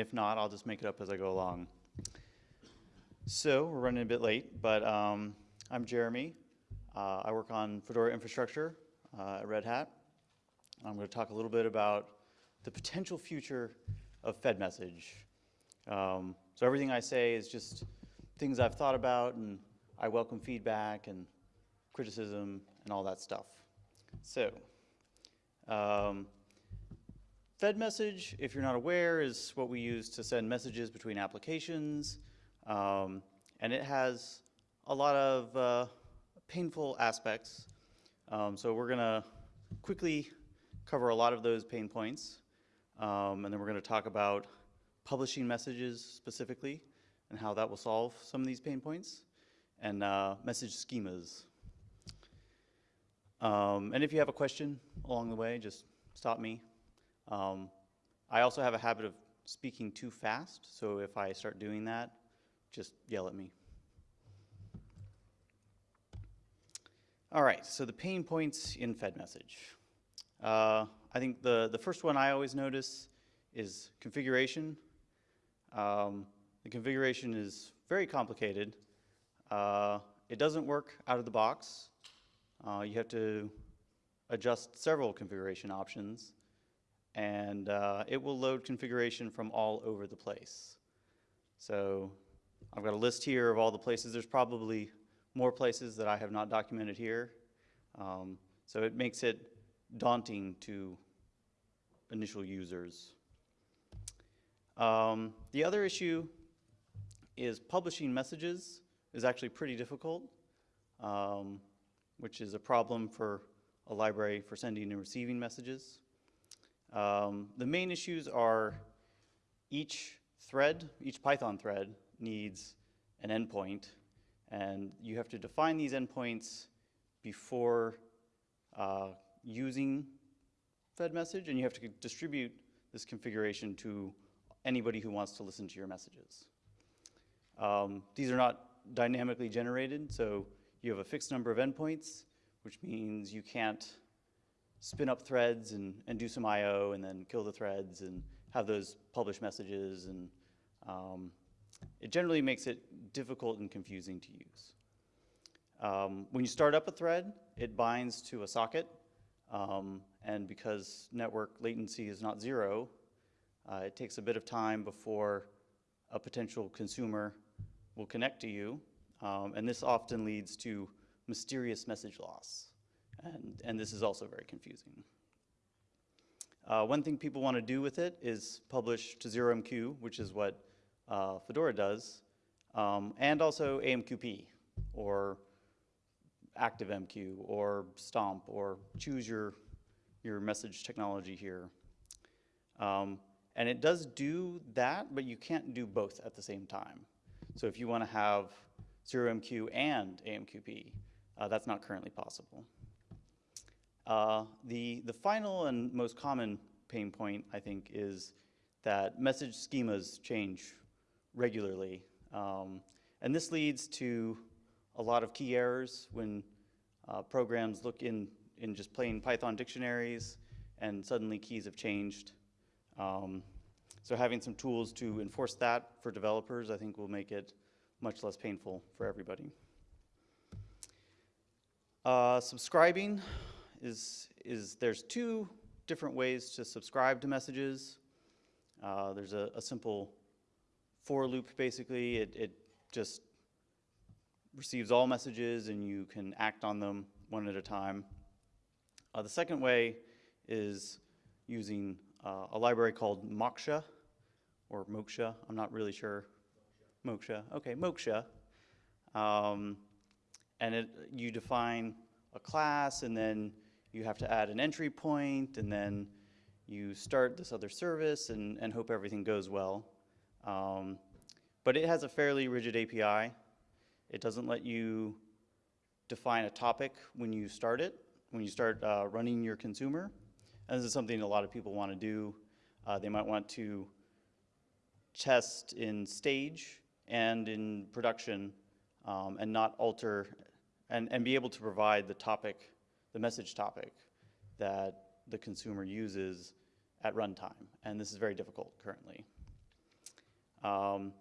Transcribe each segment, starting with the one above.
and if not, I'll just make it up as I go along. So we're running a bit late, but um, I'm Jeremy. Uh, I work on Fedora infrastructure uh, at Red Hat. I'm going to talk a little bit about the potential future of FedMessage. Um, so everything I say is just things I've thought about, and I welcome feedback and criticism and all that stuff. So, um, FedMessage, if you're not aware, is what we use to send messages between applications, um, and it has a lot of uh, painful aspects. Um, so we're gonna quickly cover a lot of those pain points, um, and then we're gonna talk about publishing messages specifically and how that will solve some of these pain points, and uh, message schemas. Um, and if you have a question along the way, just stop me. Um, I also have a habit of speaking too fast, so if I start doing that, just yell at me. All right, so the pain points in FedMessage. Uh, I think the, the first one I always notice is configuration. Um, the configuration is very complicated. Uh, it doesn't work out of the box. Uh, you have to adjust several configuration options and uh, it will load configuration from all over the place. So I've got a list here of all the places. There's probably more places that I have not documented here. Um, so it makes it daunting to initial users. Um, the other issue is publishing messages is actually pretty difficult, um, which is a problem for a library for sending and receiving messages. Um, the main issues are each thread, each Python thread needs an endpoint, and you have to define these endpoints before uh, using FedMessage, and you have to distribute this configuration to anybody who wants to listen to your messages. Um, these are not dynamically generated, so you have a fixed number of endpoints, which means you can't spin up threads and, and do some I.O. and then kill the threads and have those publish messages. And um, it generally makes it difficult and confusing to use. Um, when you start up a thread, it binds to a socket. Um, and because network latency is not zero, uh, it takes a bit of time before a potential consumer will connect to you. Um, and this often leads to mysterious message loss. And, and this is also very confusing. Uh, one thing people want to do with it is publish to 0MQ, which is what uh, Fedora does, um, and also AMQP, or ActiveMQ, or Stomp, or choose your, your message technology here. Um, and it does do that, but you can't do both at the same time. So if you want to have 0MQ and AMQP, uh, that's not currently possible. Uh, the, the final and most common pain point, I think, is that message schemas change regularly. Um, and this leads to a lot of key errors when uh, programs look in, in just plain Python dictionaries and suddenly keys have changed. Um, so having some tools to enforce that for developers, I think will make it much less painful for everybody. Uh, subscribing, is, is there's two different ways to subscribe to messages. Uh, there's a, a, simple for loop, basically. It, it just receives all messages and you can act on them one at a time. Uh, the second way is using uh, a library called Moksha, or Moksha, I'm not really sure. Moksha, okay, Moksha. Um, and it, you define a class and then you have to add an entry point and then you start this other service and, and hope everything goes well. Um, but it has a fairly rigid API. It doesn't let you define a topic when you start it, when you start uh, running your consumer. And this is something a lot of people want to do. Uh, they might want to test in stage and in production um, and not alter and, and be able to provide the topic the message topic that the consumer uses at runtime. And this is very difficult currently. Um,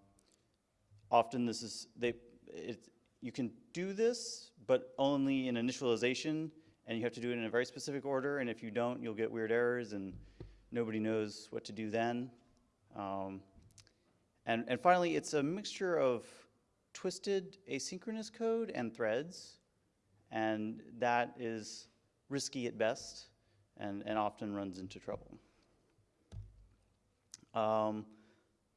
often this is, they, it, you can do this, but only in initialization, and you have to do it in a very specific order, and if you don't, you'll get weird errors, and nobody knows what to do then. Um, and, and finally, it's a mixture of twisted asynchronous code and threads, and that is risky at best and, and often runs into trouble. Um,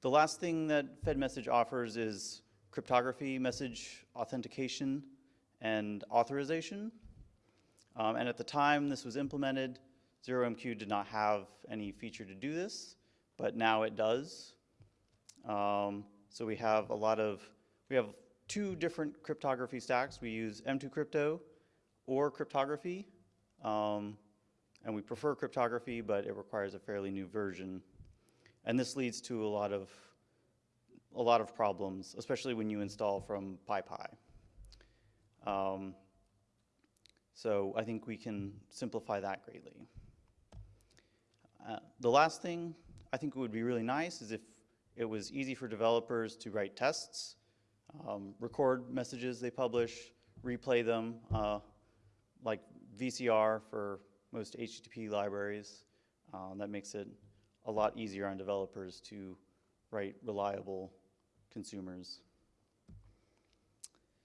the last thing that FedMessage offers is cryptography, message authentication, and authorization. Um, and at the time this was implemented, ZeroMQ did not have any feature to do this, but now it does. Um, so we have a lot of, we have two different cryptography stacks. We use M2 Crypto or cryptography. Um, and we prefer cryptography, but it requires a fairly new version. And this leads to a lot of a lot of problems, especially when you install from PyPI. Um, so I think we can simplify that greatly. Uh, the last thing I think would be really nice is if it was easy for developers to write tests, um, record messages they publish, replay them, uh, like VCR for most HTTP libraries. Um, that makes it a lot easier on developers to write reliable consumers.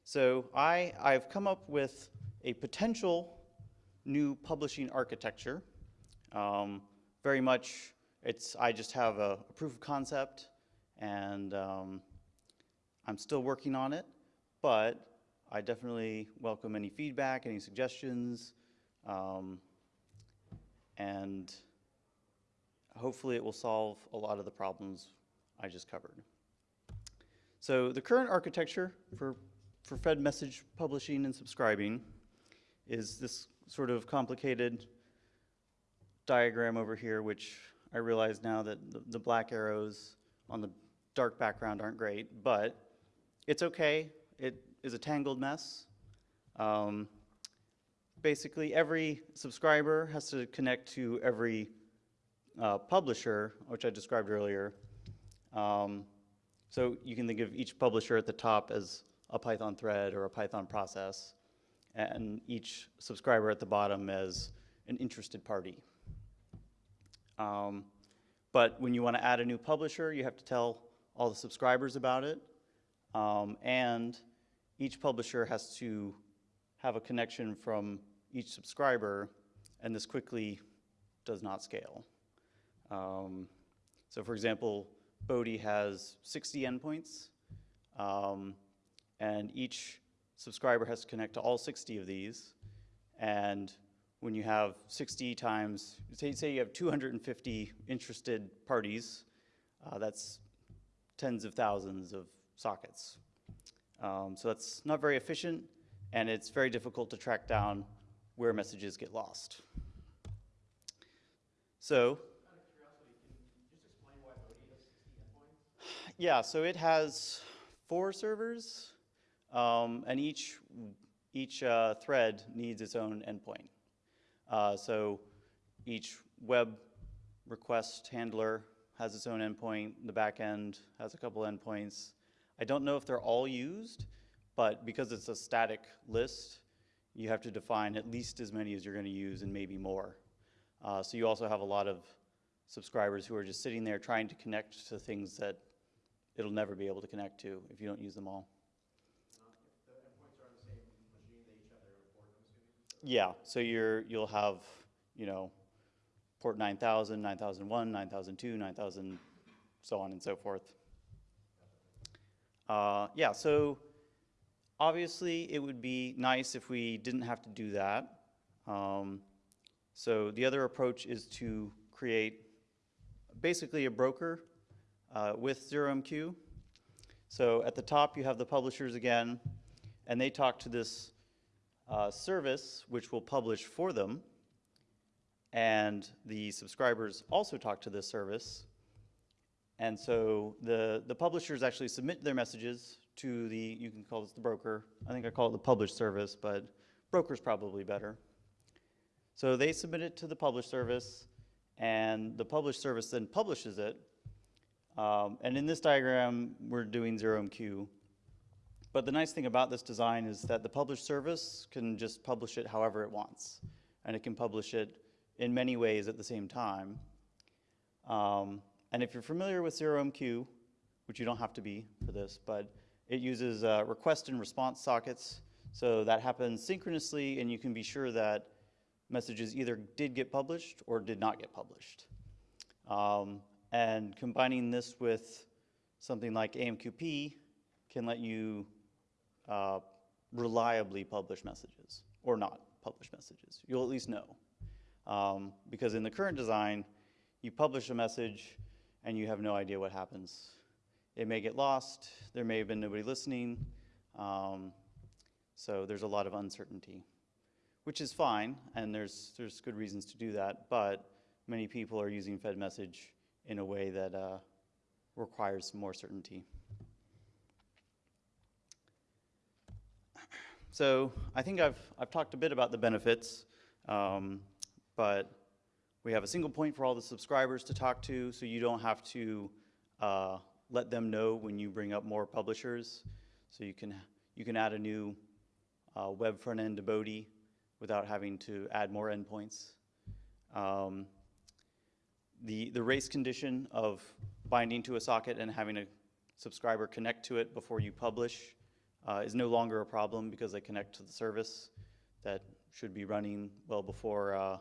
So I, I've come up with a potential new publishing architecture. Um, very much, it's, I just have a, a proof of concept and um, I'm still working on it, but I definitely welcome any feedback, any suggestions, um, and hopefully it will solve a lot of the problems I just covered. So the current architecture for, for Fed message publishing and subscribing is this sort of complicated diagram over here, which I realize now that the, the black arrows on the dark background aren't great, but it's okay. It is a tangled mess. Um, basically, every subscriber has to connect to every uh, publisher, which I described earlier. Um, so you can think of each publisher at the top as a Python thread or a Python process, and each subscriber at the bottom as an interested party. Um, but when you want to add a new publisher, you have to tell all the subscribers about it, um, and each publisher has to have a connection from each subscriber, and this quickly does not scale. Um, so for example, Bodhi has 60 endpoints, um, and each subscriber has to connect to all 60 of these. And when you have 60 times, say, say you have 250 interested parties, uh, that's tens of thousands of sockets. Um, so that's not very efficient, and it's very difficult to track down where messages get lost. So Yeah, so it has four servers, um, and each, each uh, thread needs its own endpoint. Uh, so each web request handler has its own endpoint. The back end has a couple endpoints. I don't know if they're all used, but because it's a static list, you have to define at least as many as you're going to use and maybe more. Uh, so you also have a lot of subscribers who are just sitting there trying to connect to things that it'll never be able to connect to if you don't use them all. Yeah, so you're, you'll have, you know, port 9000, 9001, 9002, 9000, so on and so forth. Uh, yeah, so obviously it would be nice if we didn't have to do that. Um, so the other approach is to create basically a broker uh, with ZeroMQ. So at the top you have the publishers again, and they talk to this uh, service which will publish for them, and the subscribers also talk to this service. And so the, the publishers actually submit their messages to the, you can call this the broker. I think I call it the publish service, but broker's probably better. So they submit it to the publish service, and the publish service then publishes it Um, and in this diagram, we're doing 0MQ. But the nice thing about this design is that the publish service can just publish it however it wants. And it can publish it in many ways at the same time. Um, and if you're familiar with 0MQ, which you don't have to be for this, but it uses uh, request and response sockets. So that happens synchronously, and you can be sure that messages either did get published or did not get published. Um, and combining this with something like AMQP can let you uh, reliably publish messages or not publish messages. You'll at least know. Um, because in the current design, you publish a message and you have no idea what happens. It may get lost, there may have been nobody listening, um, so there's a lot of uncertainty, which is fine, and there's, there's good reasons to do that, but many people are using Fed message in a way that uh, requires more certainty. So I think I've, I've talked a bit about the benefits, um, but we have a single point for all the subscribers to talk to, so you don't have to uh, let them know when you bring up more publishers. So you can, you can add a new uh, web front end to Bodhi without having to add more endpoints. Um, the, the race condition of binding to a socket and having a subscriber connect to it before you publish uh, is no longer a problem because they connect to the service that should be running well before uh,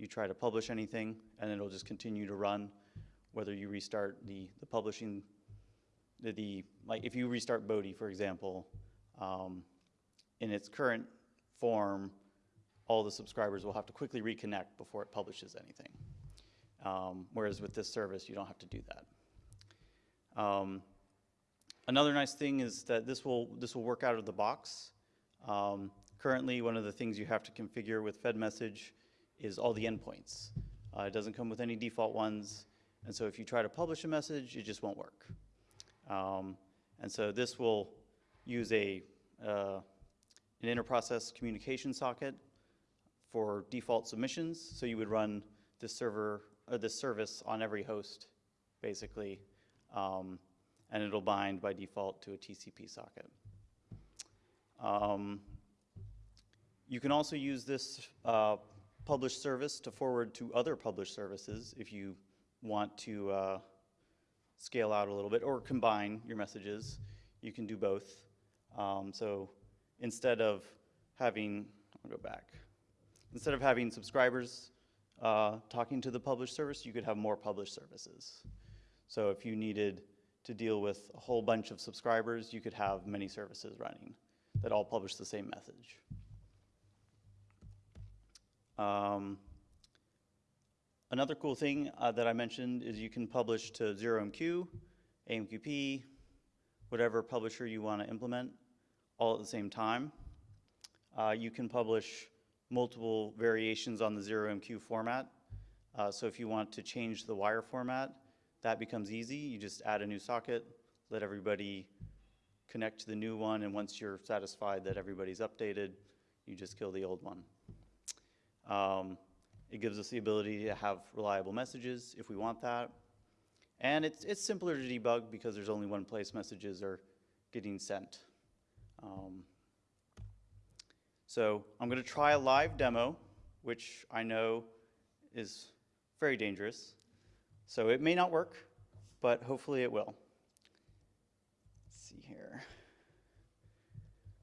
you try to publish anything, and it'll just continue to run whether you restart the, the publishing, the, the, like if you restart Bodhi, for example, um, in its current form, all the subscribers will have to quickly reconnect before it publishes anything. Um, whereas with this service, you don't have to do that. Um, another nice thing is that this will, this will work out of the box. Um, currently, one of the things you have to configure with FedMessage is all the endpoints. Uh, it doesn't come with any default ones, and so if you try to publish a message, it just won't work. Um, and so this will use a, uh, an interprocess communication socket for default submissions. So you would run this server or this service on every host, basically, um, and it'll bind by default to a TCP socket. Um, you can also use this uh, published service to forward to other published services if you want to uh, scale out a little bit or combine your messages. You can do both. Um, so instead of having, I'll go back. Instead of having subscribers uh, talking to the published service, you could have more published services. So if you needed to deal with a whole bunch of subscribers, you could have many services running that all publish the same message. Um, another cool thing uh, that I mentioned is you can publish to 0MQ, AMQP, whatever publisher you want to implement, all at the same time. Uh, you can publish multiple variations on the 0MQ format. Uh, so if you want to change the wire format, that becomes easy. You just add a new socket, let everybody connect to the new one, and once you're satisfied that everybody's updated, you just kill the old one. Um, it gives us the ability to have reliable messages if we want that. And it's, it's simpler to debug because there's only one place messages are getting sent. Um, so I'm going to try a live demo, which I know is very dangerous. So it may not work, but hopefully it will. Let's see here.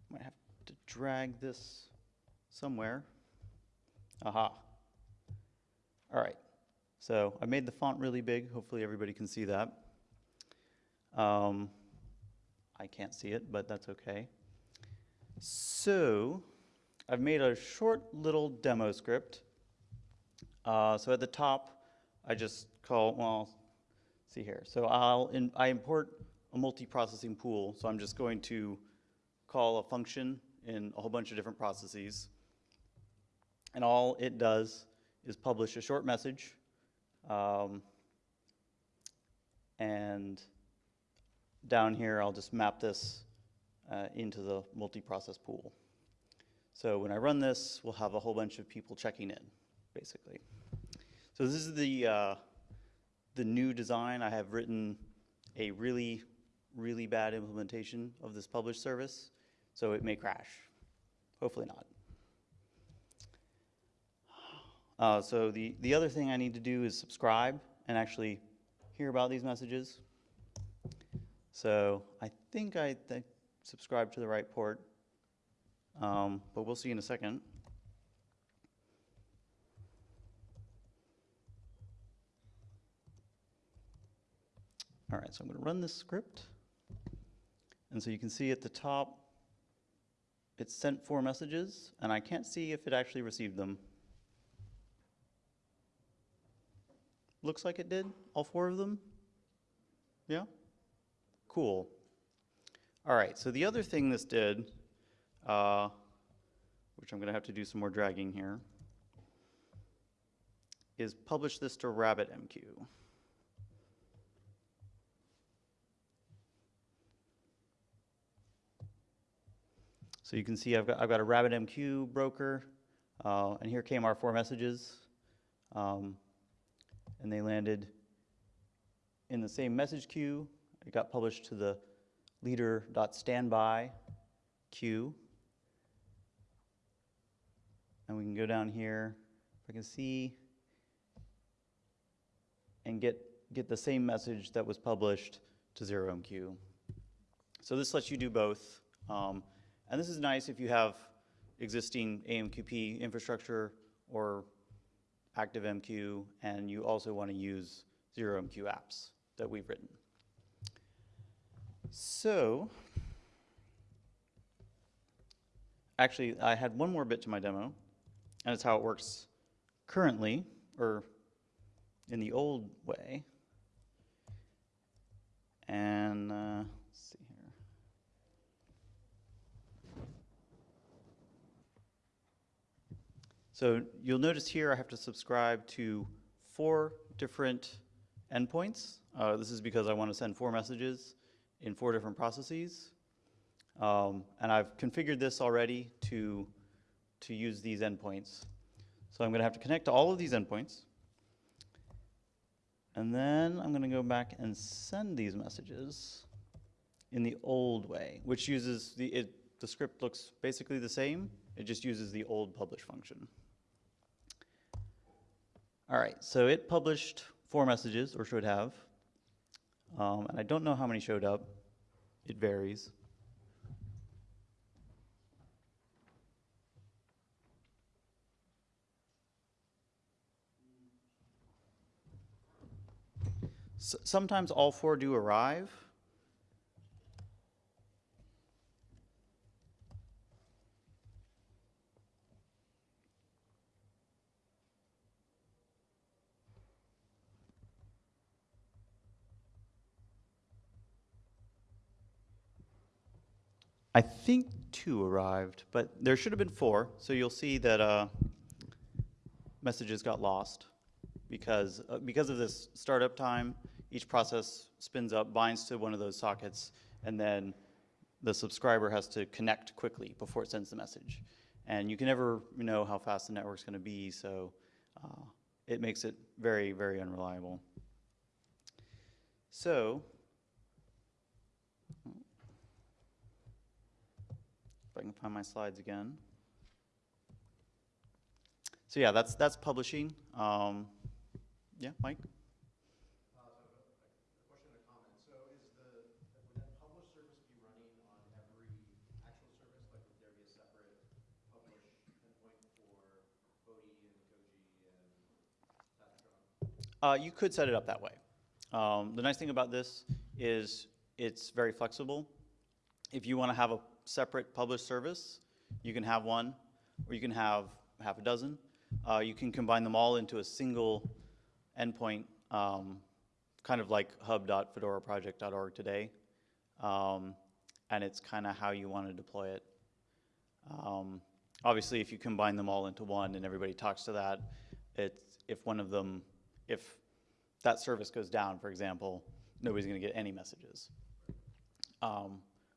I might have to drag this somewhere. Aha. All right. So I made the font really big. Hopefully everybody can see that. Um, I can't see it, but that's okay. So I've made a short little demo script. Uh, so at the top, I just call, well, see here. So I'll in, I import a multi-processing pool. So I'm just going to call a function in a whole bunch of different processes. And all it does is publish a short message. Um, and down here, I'll just map this uh, into the multi-process pool. So when I run this, we'll have a whole bunch of people checking in, basically. So this is the, uh, the new design. I have written a really, really bad implementation of this publish service, so it may crash. Hopefully not. Uh, so the, the other thing I need to do is subscribe and actually hear about these messages. So I think I th- subscribed to the right port, um, but we'll see in a second. All right, so I'm going to run this script. And so you can see at the top, it sent four messages, and I can't see if it actually received them. Looks like it did, all four of them? Yeah? Cool. All right, so the other thing this did, uh, which I'm going to have to do some more dragging here, is publish this to RabbitMQ. So you can see I've got, I've got a RabbitMQ broker, uh, and here came our four messages. Um, and they landed in the same message queue. It got published to the leader.standby queue. And we can go down here, if I can see, and get, get the same message that was published to 0MQ. So this lets you do both. Um, and this is nice if you have existing AMQP infrastructure or ActiveMQ, and you also want to use ZeroMQ apps that we've written. So, actually, I had one more bit to my demo, and it's how it works currently, or in the old way. And uh, let's see here. So you'll notice here I have to subscribe to four different endpoints. Uh, this is because I want to send four messages in four different processes. Um, and I've configured this already to, to use these endpoints. So I'm going to have to connect to all of these endpoints. And then I'm going to go back and send these messages in the old way, which uses the, it, the script looks basically the same. It just uses the old publish function. All right, so it published four messages, or should have. Um, and I don't know how many showed up. It varies. S sometimes all four do arrive. I think two arrived, but there should have been four. So you'll see that uh, messages got lost because uh, because of this startup time. Each process spins up, binds to one of those sockets, and then the subscriber has to connect quickly before it sends the message. And you can never know how fast the network's going to be, so uh, it makes it very, very unreliable. So If I can find my slides again. So yeah, that's that's publishing. Um, yeah, Mike. Uh, so a question and a comment. So is the, would that publish service be running on every actual service? Like would there be a separate publish endpoint for Bodhi and Koji and Tatron? Uh, you could set it up that way. Um, the nice thing about this is it's very flexible. If you want to have a separate publish service, you can have one, or you can have half a dozen. Uh, you can combine them all into a single endpoint, um, kind of like hub.fedoraproject.org today. Um, and it's kind of how you want to deploy it. Um, obviously, if you combine them all into one and everybody talks to that, it's, if one of them, if that service goes down, for example, nobody's going to get any messages. Um,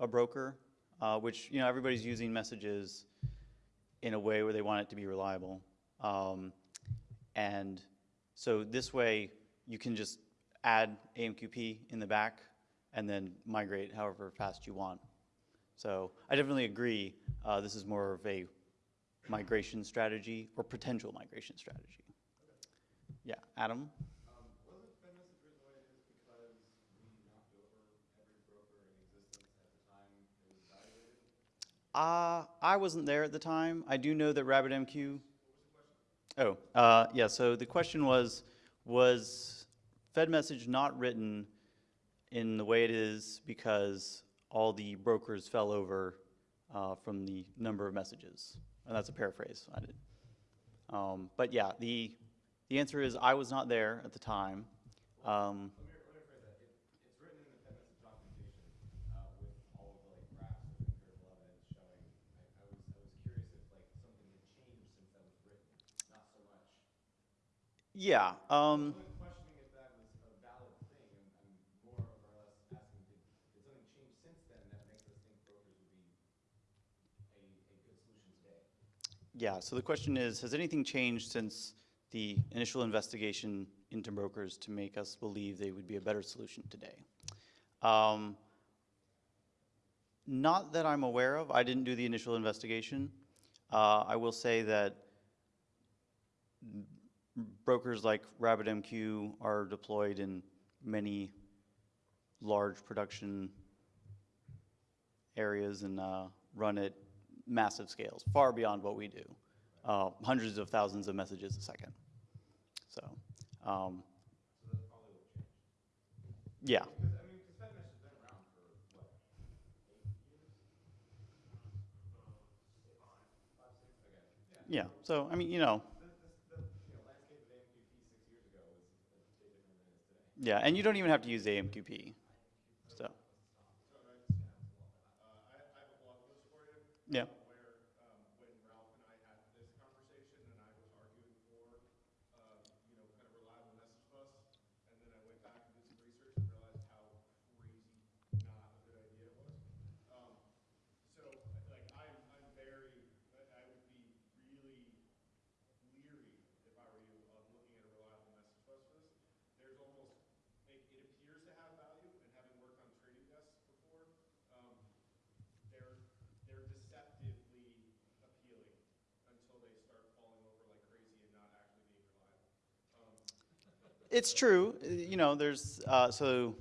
a broker, uh, which you know everybody's using messages in a way where they want it to be reliable, um, and so this way you can just add AMQP in the back and then migrate however fast you want. So I definitely agree. Uh, this is more of a migration strategy or potential migration strategy. Yeah, Adam? Um, wasn't FedMessage written the way it is because we knocked over every broker in existence at the time it was evaluated? Uh, I wasn't there at the time. I do know that RabbitMQ. Oh, uh, yeah. So the question was, was FedMessage not written in the way it is because all the brokers fell over uh, from the number of messages? And that's a paraphrase. I did. Um, but yeah, the the answer is I was not there at the time. Um, Let me, let me phrase that. It, it's written in the FedMessage documentation, uh, with all of the like graphs of empirical evidence showing. I, I was, I was curious if like something had changed since that was written, not so much. yeah. Um, I wasn't questioning if that was a valid thing, I'm, I'm more or less asking, did, did something change since then that makes us think brokers would be a, a good solution today? Yeah, so the question is, has anything changed since the initial investigation into brokers to make us believe they would be a better solution today? Um, not that I'm aware of. I didn't do the initial investigation. Uh, I will say that brokers like RabbitMQ are deployed in many large production areas and uh, run at massive scales, far beyond what we do. Uh, hundreds of thousands of messages a second. So, um, So that's probably what changed. yeah, Because, I mean, because FedMesh has been around for, what, eight years? Five, five, six, okay, yeah. yeah. So, I mean, you know, The, the, the, you know, landscape of AMQP six years ago was a bit different than it is today. Yeah, and you don't even have to use AMQP. So, So, uh, I, I have a blog post for you. yeah, uh, Where, um, when Ralph and I had this conversation and I was arguing for, um, you know, kind of reliable message bus. And then I went back and did some research and realized how crazy not a good idea it was. Um, so, like, I'm, I'm very, I I would be really leery if I were you of looking at a reliable message bus for this. There's almost, it, it appears to have value, and having worked on trading desks before, um, they're, they're deceptively appealing until they start falling over like crazy and not actually being reliable. Um, it's true. You know, there's, uh, so,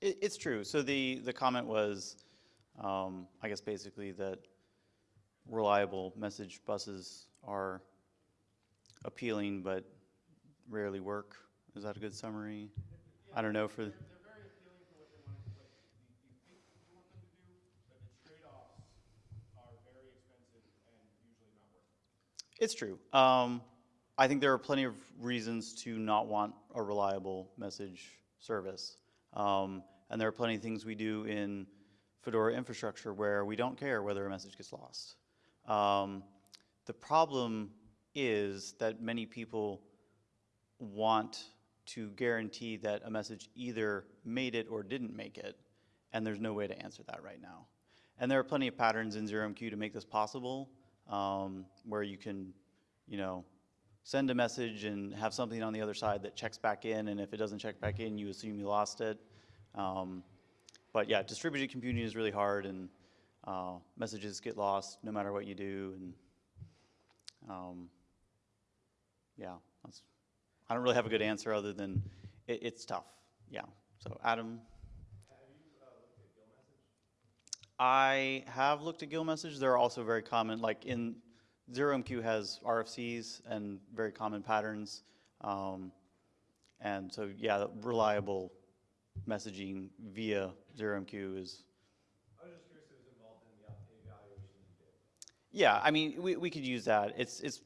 it's true. So the, the comment was, um, I guess basically that reliable message buses are appealing but rarely work. Is that a good summary? I don't know for, They're, they're very appealing for what they want, what you, you think you want them to do, but the trade-offs are very expensive and usually not worth it. It's true. Um, I think there are plenty of reasons to not want a reliable message service. Um, and there are plenty of things we do in Fedora infrastructure where we don't care whether a message gets lost. Um, the problem is that many people want to guarantee that a message either made it or didn't make it, and there's no way to answer that right now. And there are plenty of patterns in ZeroMQ to make this possible, um, where you can, you know, send a message and have something on the other side that checks back in, and if it doesn't check back in, you assume you lost it. Um, but yeah, distributed computing is really hard, and uh, messages get lost no matter what you do, and um, yeah, I don't really have a good answer other than it, it's tough. Yeah. So Adam, Have you, uh, looked at Gill message? I have looked at Gill message. They're also very common. Like in ZeroMQ has RFCs and very common patterns, um, and so yeah, reliable messaging via ZeroMQ is I was just curious if it was involved in the evaluation you did. Yeah, I mean, we, we could use that. It's, it's,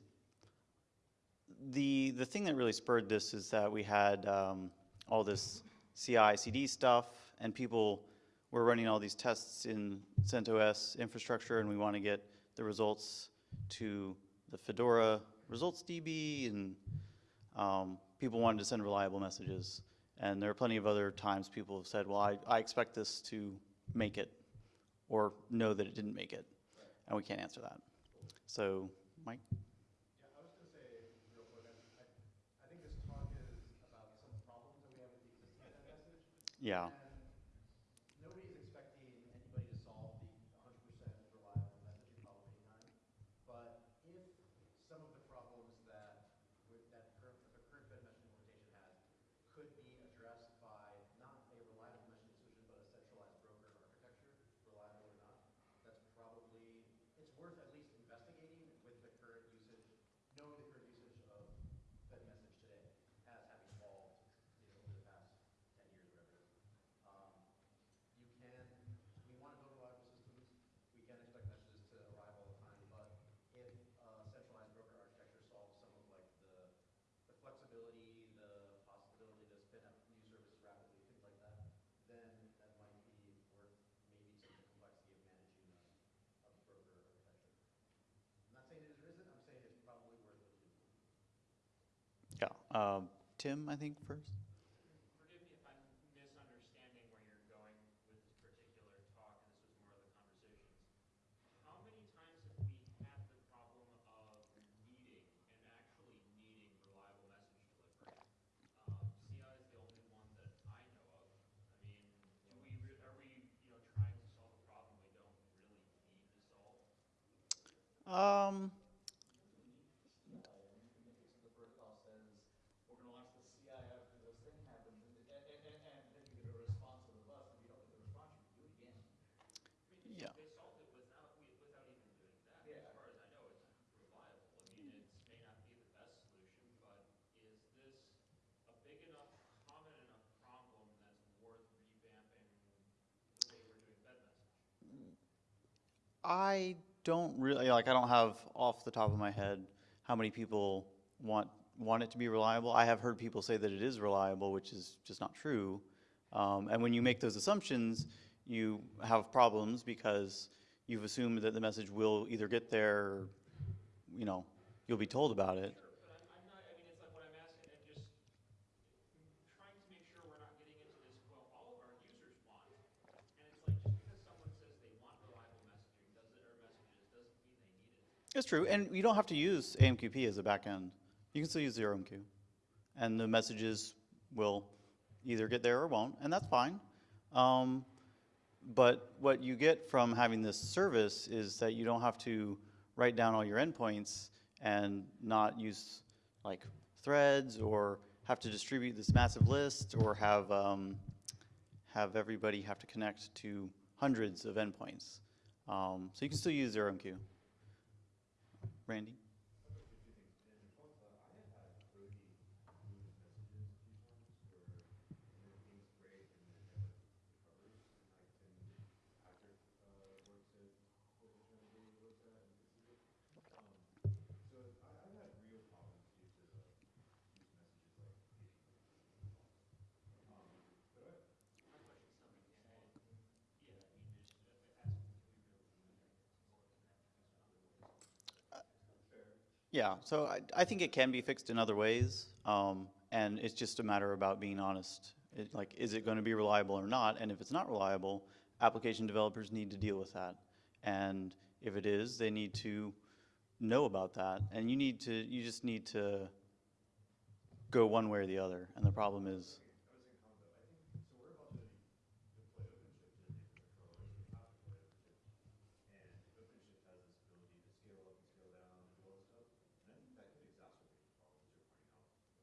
the, the thing that really spurred this is that we had um, all this CI, CD stuff, and people, we're running all these tests in CentOS infrastructure, and we want to get the results to the Fedora results DB, and um, people wanted to send reliable messages. And there are plenty of other times people have said, well, I, I expect this to make it, or know that it didn't make it, and we can't answer that. So, Mike? Yeah, I was gonna say, real quick, I, I, I think this talk is about some problems that we have with the existing Fed message. Yeah. And nobody's expecting anybody to solve the hundred percent reliable messaging problem anytime. But if some of the problems that, with, that current, the current Fed messaging implementation has could be addressed by not a reliable messaging solution, but a centralized broker architecture, reliable or not, that's probably, it's worth at least investigating with the current usage, knowing the current usage of Fed message today as having evolved, you know, over the past ten years, whatever it is. Um, you can, we want to build reliable systems, we can expect messages to arrive all the time, but if uh, centralized broker architecture solves some of like the, the flexibility, the possibility to spin up new services rapidly, things like that, then that might be worth maybe some of the complexity of managing a, a broker architecture. I'm not saying it isn't, I'm saying it's probably worth looking into. Yeah. Um, Tim, I think, first? Forgive me if I'm misunderstanding where you're going with this particular talk, and this was more of the conversations. How many times have we had the problem of needing, and actually needing reliable message delivery? Um, CI is the only one that I know of. I mean, do we, re- are we, you know, trying to solve a problem we don't really need to solve? Um, the protocol says, we're gonna launch the CI after this thing happens, and, and, and, and then you get a response from the bus, and if you don't get the response, you do it again. I mean, Yeah. they solved it without, we- without even doing that. Yeah. As far as I know, it's reliable. I mean, it may not be the best solution, but is this a big enough, common enough problem that's worth revamping the way we're doing Fed message? I don't really, like, I don't have off the top of my head how many people want, want it to be reliable. I have heard people say that it is reliable, which is just not true. Um, and when you make those assumptions, you have problems because you've assumed that the message will either get there, or, you know, you'll be told about it. Sure, but I'm, I'm not, I mean, it's like what I'm asking, I'm just trying to make sure we're not getting into this, well, all of our users want. And it's like, just because someone says they want reliable messaging, does it, or messages, doesn't mean they need it. It's true, and you don't have to use AMQP as a backend. You can still use 0MQ. And the messages will either get there or won't, and that's fine. Um, but what you get from having this service is that you don't have to write down all your endpoints and not use like threads or have to distribute this massive list or have, um, have everybody have to connect to hundreds of endpoints. Um, so you can still use 0MQ. Randy? Yeah, so I, I think it can be fixed in other ways, um, and it's just a matter about being honest. It, like, is it going to be reliable or not? And if it's not reliable, application developers need to deal with that. And if it is, they need to know about that. And you need to, you just need to go one way or the other. And the problem is,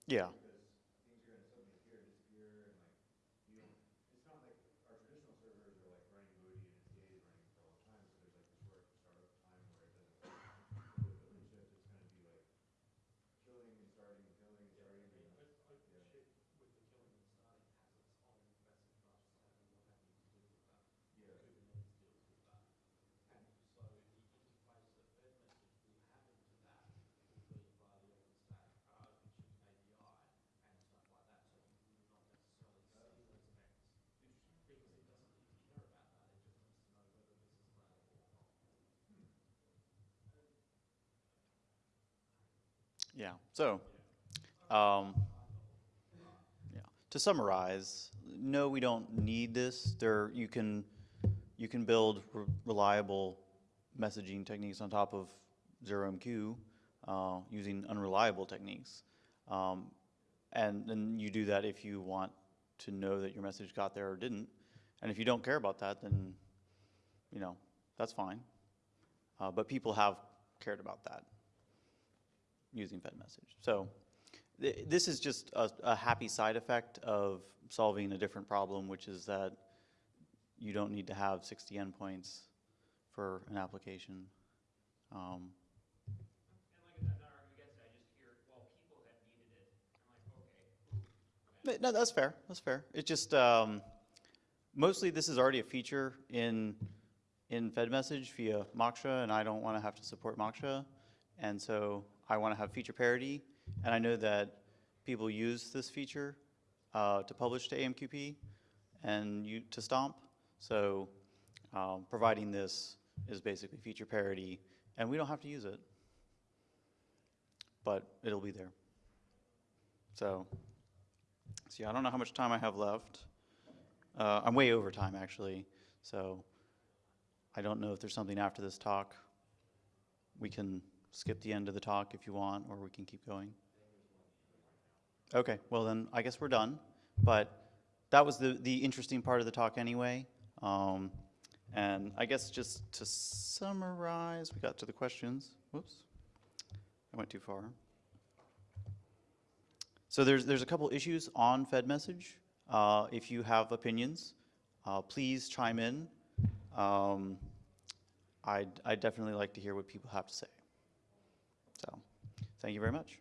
yeah. Yeah, so, um, yeah, to summarize, no, we don't need this. There, you can, you can build re- reliable messaging techniques on top of ZeroMQ, uh, using unreliable techniques. Um, and then you do that if you want to know that your message got there or didn't. And if you don't care about that, then, you know, that's fine. Uh, but people have cared about that using FedMessage. So th- this is just a, a happy side effect of solving a different problem, which is that you don't need to have 60 endpoints for an application. Um, And like I said, I'm not arguing against it, I just hear, well, people have needed it. I'm like, okay, No, that's fair. That's fair. It just um, mostly this is already a feature in in FedMessage via Moksha, and I don't want to have to support Moksha, and so I want to have feature parity. And I know that people use this feature uh, to publish to AMQP and you to Stomp. So um, providing this is basically feature parity, and we don't have to use it, but it'll be there. So. See, I don't know how much time I have left. Uh, I'm way over time, actually, so I don't know if there's something after this talk. We can skip the end of the talk if you want, or we can keep going. Okay, well then, I guess we're done. But that was the, the interesting part of the talk anyway. Um, and I guess just to summarize, we got to the questions. Whoops, I went too far. So there's, there's a couple issues on FedMessage. Uh, if you have opinions, uh, please chime in. Um, I'd, I'd definitely like to hear what people have to say. Thank you very much.